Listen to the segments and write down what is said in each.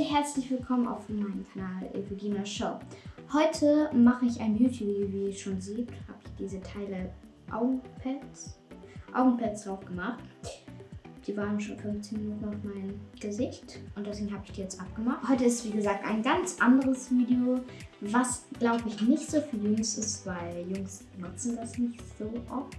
Leute, herzlich willkommen auf meinem Kanal Evelina Show. Heute mache ich ein YouTube-Video, wie ihr schon seht, habe ich diese Teile Augenpads, Augenpads drauf gemacht. Die waren schon 15 Minuten auf meinem Gesicht und deswegen habe ich die jetzt abgemacht. Heute ist wie gesagt ein ganz anderes Video, was glaube ich nicht so für Jungs ist, weil Jungs nutzen das nicht so oft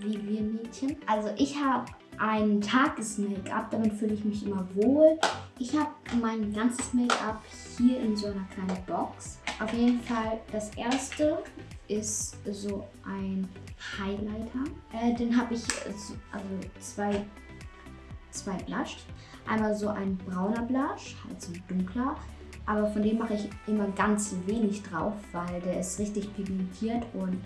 wie wir Mädchen. Also ich habe ein Tages-Make-up, damit fühle ich mich immer wohl. Ich habe mein ganzes Make-up hier in so einer kleinen Box. Auf jeden Fall, das erste ist so ein Highlighter. Äh, den habe ich, also zwei, zwei Blush. Einmal so ein brauner Blush, halt so ein dunkler. Aber von dem mache ich immer ganz wenig drauf, weil der ist richtig pigmentiert und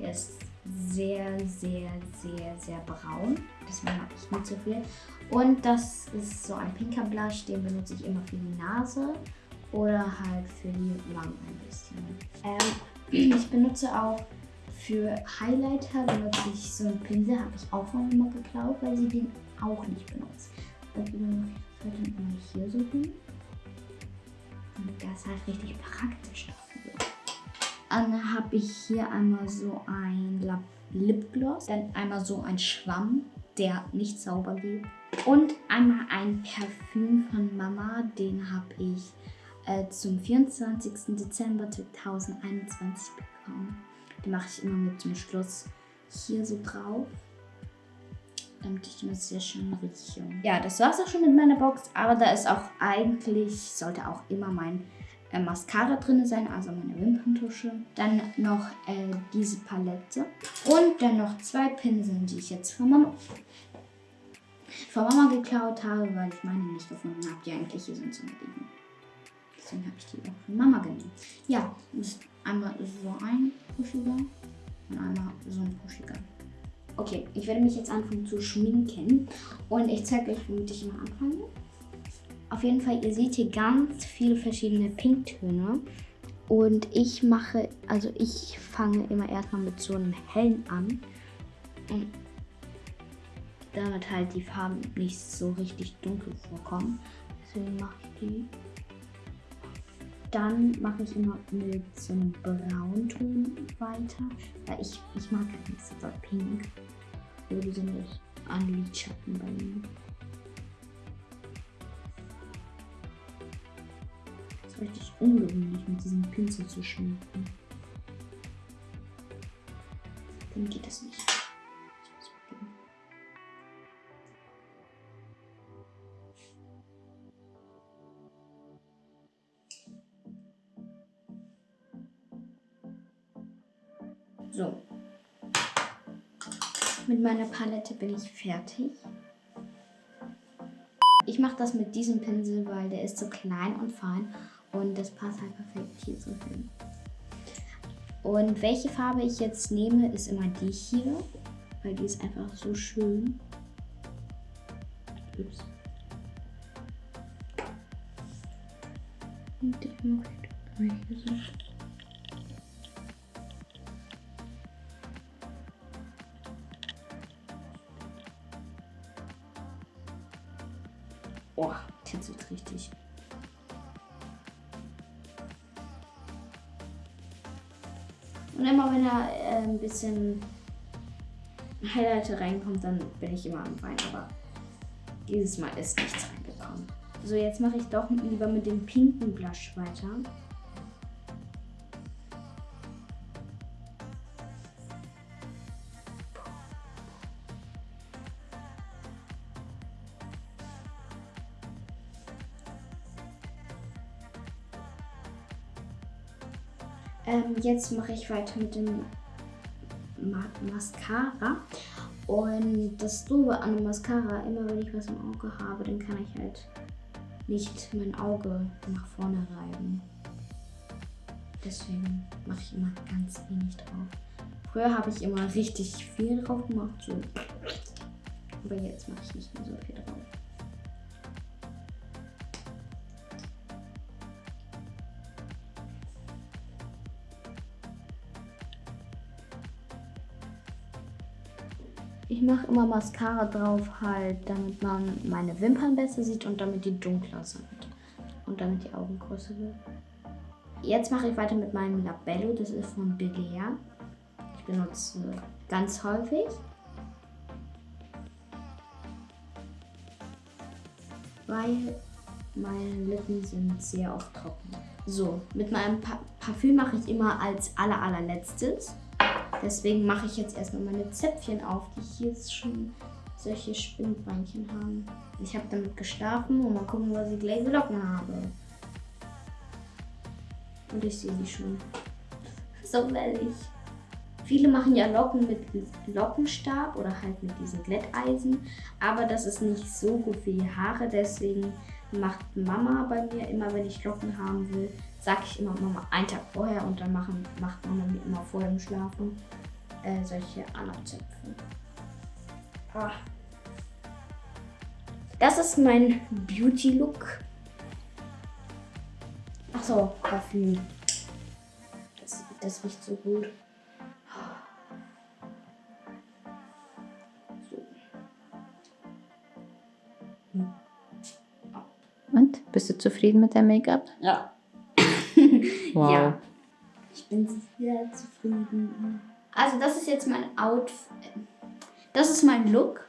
der ist sehr, sehr, sehr, sehr braun. Deswegen habe ich nicht so viel. Und das ist so ein pinker Blush, den benutze ich immer für die Nase oder halt für die Wangen ein bisschen. Ähm, ich benutze auch für Highlighter benutze ich so einen Pinsel, habe ich auch von immer geklaut, weil sie den auch nicht benutzt. Also mache ich das halt immer hier so hin. Und das ist halt richtig praktisch. Dann habe ich hier einmal so ein Lipgloss, dann einmal so ein Schwamm, der nicht sauber geht. Und einmal ein Parfüm von Mama, den habe ich äh, zum 24. Dezember 2021 bekommen. Den mache ich immer mit dem Schluss hier so drauf, damit ich immer sehr schön rieche. Ja, das war es auch schon mit meiner Box, aber da ist auch eigentlich, sollte auch immer mein äh, Mascara drin sein, also meine Wimperntusche. Dann noch äh, diese Palette. Und dann noch zwei Pinsel, die ich jetzt von Mama, von Mama geklaut habe, weil ich meine nicht gefunden habe, die eigentlich hier sind zum Liegen. Deswegen habe ich die auch von Mama genommen. Ja, ist einmal so ein pushiger und einmal so ein pushiger. Okay, ich werde mich jetzt anfangen zu schminken und ich zeige euch, womit ich immer anfange. Auf jeden Fall, ihr seht hier ganz viele verschiedene Pinktöne. Und ich mache, also ich fange immer erstmal mit so einem hellen an. Und damit halt die Farben nicht so richtig dunkel vorkommen. Deswegen mache ich die. Dann mache ich immer mit so einem Braunton weiter. Weil ich, ich mag halt nicht so pink. So, die sind an Lidschatten bei mir. Richtig ungewöhnlich, mit diesem Pinsel zu schminken. Dann geht das nicht. So. Mit meiner Palette bin ich fertig. Ich mache das mit diesem Pinsel, weil der ist so klein und fein und das passt halt perfekt hier so hin. Und welche Farbe ich jetzt nehme, ist immer die hier, weil die ist einfach so schön. Ups. Und ich mache hier so. Oh, kitzelt richtig. Und immer wenn da äh, ein bisschen Highlighter reinkommt, dann bin ich immer am Wein. Aber dieses Mal ist nichts reingekommen. So, jetzt mache ich doch lieber mit dem pinken Blush weiter. Ähm, jetzt mache ich weiter mit dem Ma Mascara. Und das Doofe an dem Mascara, immer wenn ich was im Auge habe, dann kann ich halt nicht mein Auge nach vorne reiben. Deswegen mache ich immer ganz wenig drauf. Früher habe ich immer richtig viel drauf gemacht, so. aber jetzt mache ich nicht mehr so viel drauf. Ich mache immer Mascara drauf halt, damit man meine Wimpern besser sieht und damit die dunkler sind. und damit die Augen größer wird. Jetzt mache ich weiter mit meinem Labello, das ist von Belea. Ich benutze ganz häufig. Weil meine Lippen sind sehr oft trocken. So, mit meinem pa Parfüm mache ich immer als aller allerletztes. Deswegen mache ich jetzt erstmal meine Zäpfchen auf, die hier schon solche Spinnbeinchen haben. Ich habe damit geschlafen und mal gucken, was ich gleich Locken habe. Und ich sehe sie schon. So wellig. Viele machen ja Locken mit Lockenstab oder halt mit diesen Glätteisen. Aber das ist nicht so gut für die Haare. Deswegen macht Mama bei mir immer, wenn ich Locken haben will, sage ich immer Mama einen Tag vorher und dann machen, macht Mama mir immer vor dem Schlafen äh, solche Anazöpfe. Ah. Das ist mein Beauty-Look. Achso, Parfüm. Das, das riecht so gut. Und? Bist du zufrieden mit deinem Make-up? Ja. Wow. Ja. Ich bin sehr zufrieden. Also das ist jetzt mein Outfit. Das ist mein Look.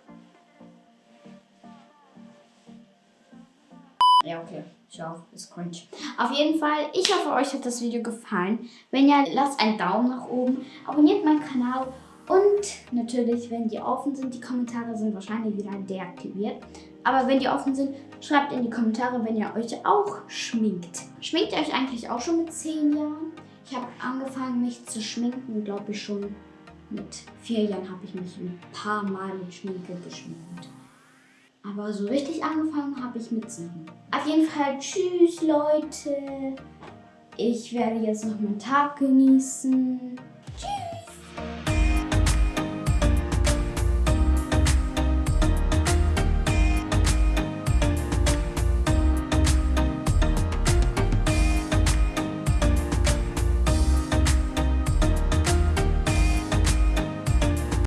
Ja, okay. Schau, ist cringe. Auf jeden Fall, ich hoffe, euch hat das Video gefallen. Wenn ja, lasst einen Daumen nach oben, abonniert meinen Kanal und natürlich, wenn die offen sind, die Kommentare sind wahrscheinlich wieder deaktiviert. Aber wenn die offen sind, schreibt in die Kommentare, wenn ihr euch auch schminkt. Schminkt ihr euch eigentlich auch schon mit 10 Jahren? Ich habe angefangen, mich zu schminken, glaube ich schon mit 4 Jahren habe ich mich ein paar Mal mit Schminke geschminkt. Aber so richtig angefangen habe ich mit 7. Auf jeden Fall, tschüss Leute. Ich werde jetzt noch meinen Tag genießen.